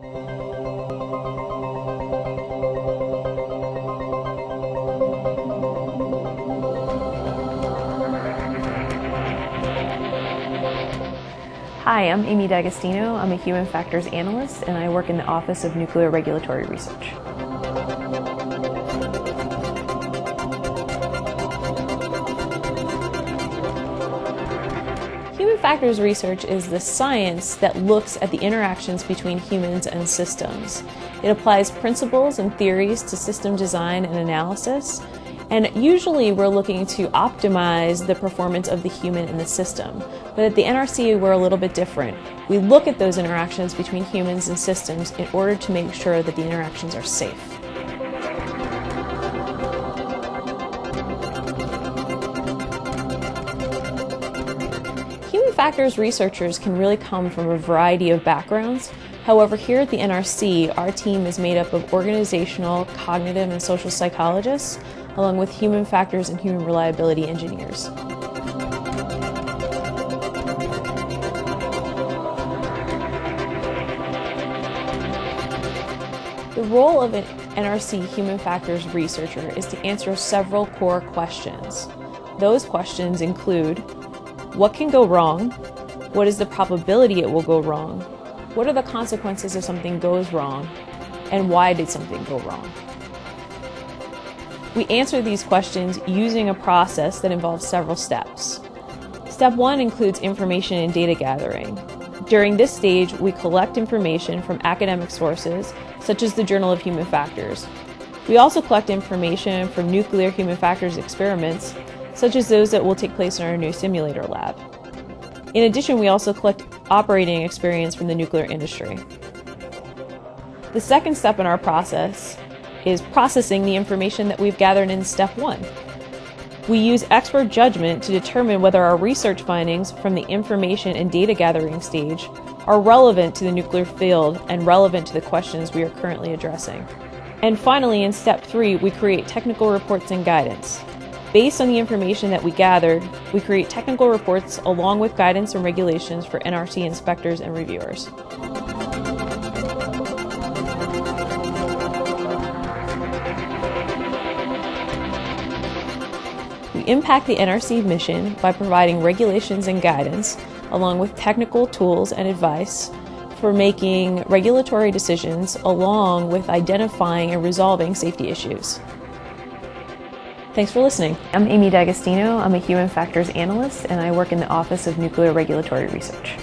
Hi, I'm Amy D'Agostino. I'm a human factors analyst and I work in the Office of Nuclear Regulatory Research. Factors research is the science that looks at the interactions between humans and systems. It applies principles and theories to system design and analysis and usually we're looking to optimize the performance of the human in the system. But at the NRC, we're a little bit different. We look at those interactions between humans and systems in order to make sure that the interactions are safe. Factors researchers can really come from a variety of backgrounds. However, here at the NRC, our team is made up of organizational, cognitive, and social psychologists, along with human factors and human reliability engineers. The role of an NRC human factors researcher is to answer several core questions. Those questions include what can go wrong? What is the probability it will go wrong? What are the consequences if something goes wrong? And why did something go wrong? We answer these questions using a process that involves several steps. Step one includes information and data gathering. During this stage, we collect information from academic sources, such as the Journal of Human Factors. We also collect information from nuclear human factors experiments, such as those that will take place in our new simulator lab. In addition, we also collect operating experience from the nuclear industry. The second step in our process is processing the information that we've gathered in step one. We use expert judgment to determine whether our research findings from the information and data gathering stage are relevant to the nuclear field and relevant to the questions we are currently addressing. And finally, in step three, we create technical reports and guidance. Based on the information that we gathered, we create technical reports along with guidance and regulations for NRC inspectors and reviewers. We impact the NRC mission by providing regulations and guidance, along with technical tools and advice for making regulatory decisions, along with identifying and resolving safety issues. Thanks for listening. I'm Amy D'Agostino. I'm a human factors analyst, and I work in the Office of Nuclear Regulatory Research.